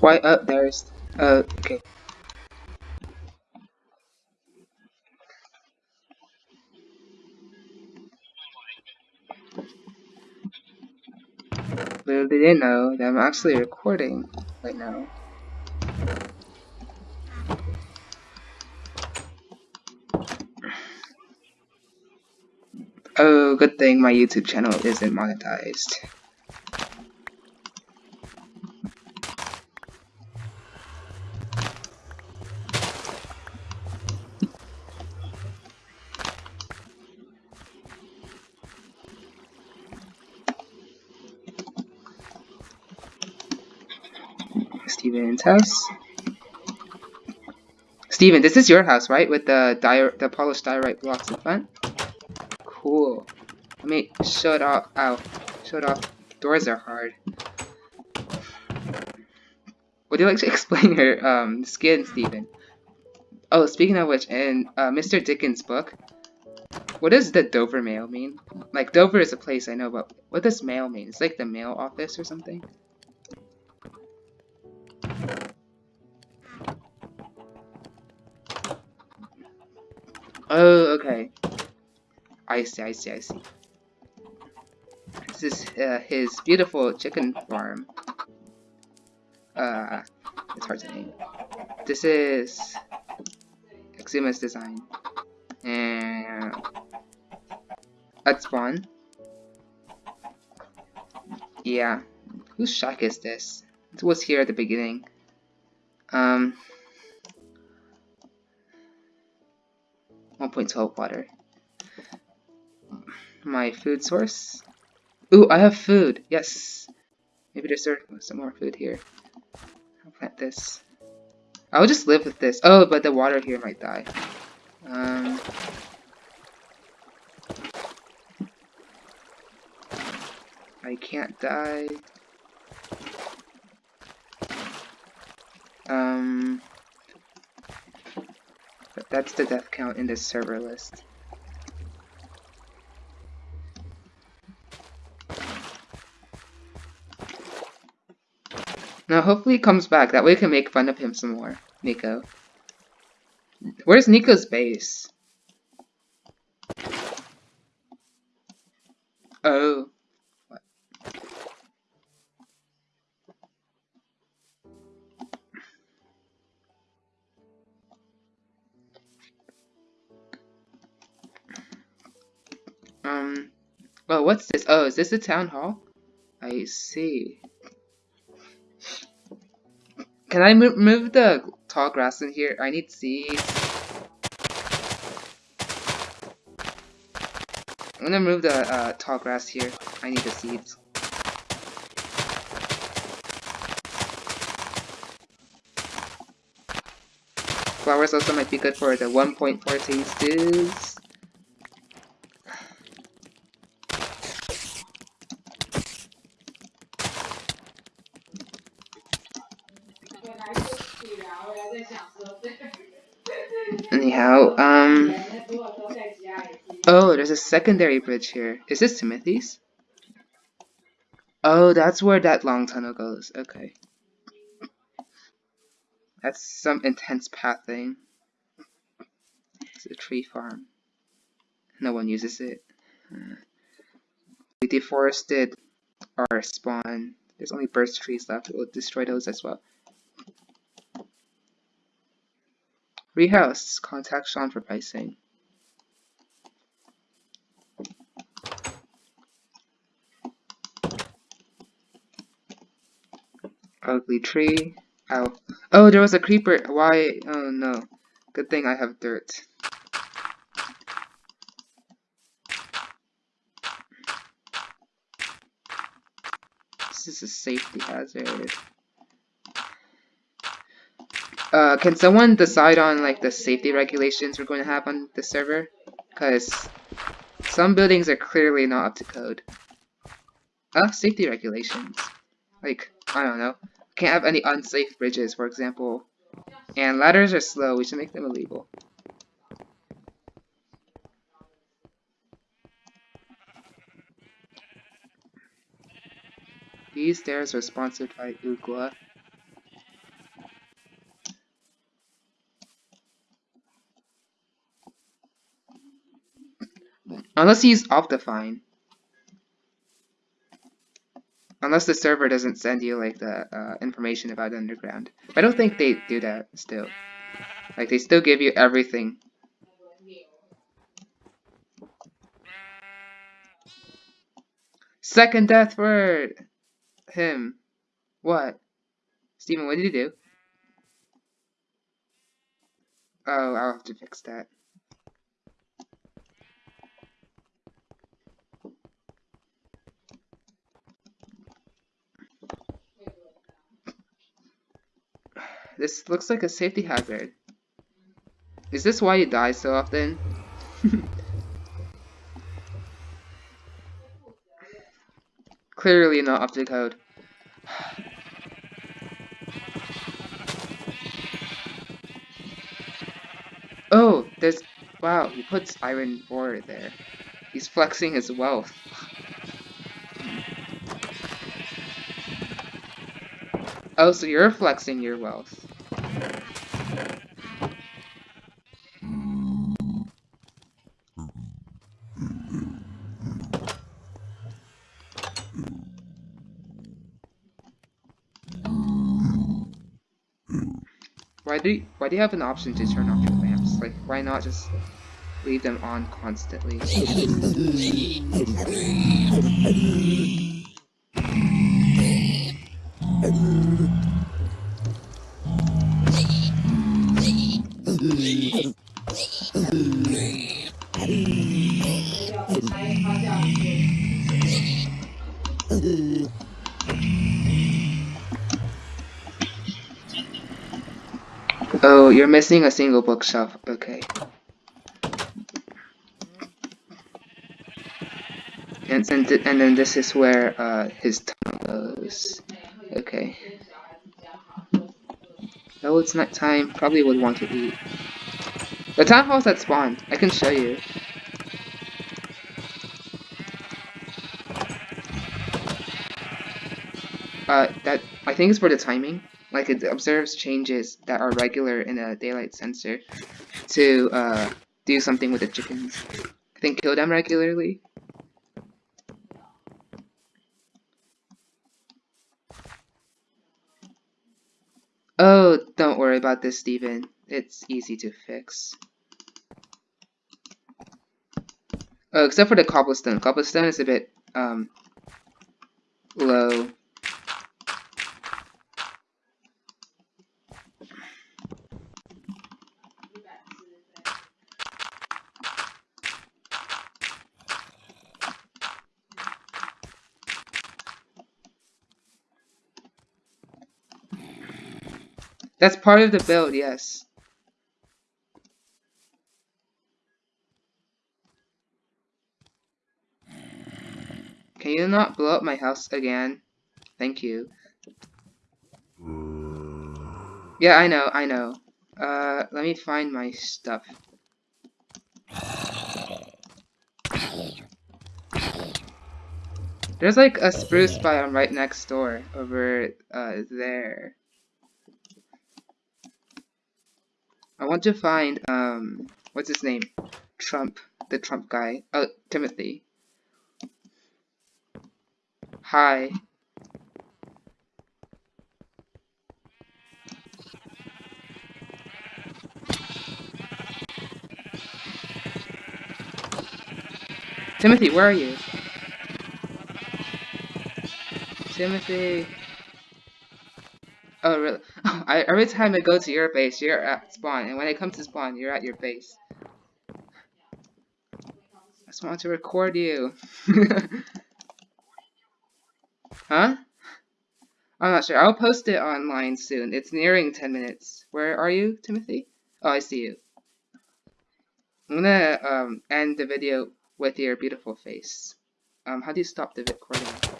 Why up there's uh okay. Little did they know that I'm actually recording right now. Oh, good thing my YouTube channel isn't monetized. Steven's house. Steven, this is your house, right? With the dire the polished diorite blocks in front? Cool. Let me shut off. Ow. Shut off. Doors are hard. Would you like to explain your um, skin, Steven? Oh, speaking of which, in uh, Mr. Dickens' book, what does the Dover Mail mean? Like, Dover is a place I know, but what does mail mean? It's like the mail office or something? Oh, okay. I see, I see, I see. This is uh, his beautiful chicken farm. Uh, it's hard to name. This is Xuma's design. And at spawn. Yeah. Whose shack is this? It was here at the beginning. Um, 1.12 water. My food source. Ooh, I have food. Yes. Maybe there's some more food here. I'll plant this. I'll just live with this. Oh, but the water here might die. Um, I can't die. Um, but that's the death count in this server list. Now hopefully he comes back, that way we can make fun of him some more, Nico. Where's Nico's base? Oh. Um, well, what's this? Oh, is this the town hall? I see. Can I move, move the tall grass in here? I need seeds. I'm gonna move the uh, tall grass here. I need the seeds. Flowers also might be good for the 1.14 stews. Anyhow, um... Oh, there's a secondary bridge here. Is this Timothy's? Oh, that's where that long tunnel goes. Okay. That's some intense pathing. It's a tree farm. No one uses it. We deforested our spawn. There's only birch trees left. We'll destroy those as well. Rehouse. Contact Sean for pricing. Ugly tree. Ow. Oh, there was a creeper. Why? Oh no. Good thing I have dirt. This is a safety hazard. Uh, can someone decide on like the safety regulations we're going to have on the server? Because some buildings are clearly not up to code. Uh, safety regulations. Like, I don't know. Can't have any unsafe bridges, for example. And ladders are slow, we should make them illegal. These stairs are sponsored by Ookla. Unless he's Optifine. Unless the server doesn't send you like the uh, information about Underground. I don't think they do that still. Like they still give you everything. Second death for him. What? Steven, what did you do? Oh, I'll have to fix that. This looks like a safety hazard. Is this why you die so often? Clearly not up to code. Oh, there's... Wow, he puts iron ore there. He's flexing his wealth. Oh, so you're flexing your wealth. Why do you, why do you have an option to turn off your lamps? Like, why not just leave them on constantly? Oh, you're missing a single bookshelf. Okay. And, and, and then this is where uh, his tongue goes. Okay. Oh, it's night time. Probably would want to eat. The town hall's at spawn. I can show you. Uh, that I think it's for the timing. Like it observes changes that are regular in a daylight sensor to uh, do something with the chickens. I think kill them regularly. Oh, don't worry about this, Steven. It's easy to fix. Oh, except for the cobblestone. Cobblestone is a bit um, low. That's part of the build, yes. Can you not blow up my house again? Thank you. Yeah, I know, I know. Uh, let me find my stuff. There's like a spruce biome right next door, over uh, there. I want to find, um, what's his name? Trump, the Trump guy. Oh, Timothy. Hi. Timothy, where are you? Timothy. I, every time I go to your base, you're at spawn, and when I come to spawn, you're at your base. I just want to record you. huh? I'm not sure. I'll post it online soon. It's nearing 10 minutes. Where are you, Timothy? Oh, I see you. I'm gonna um, end the video with your beautiful face. Um, how do you stop the recording?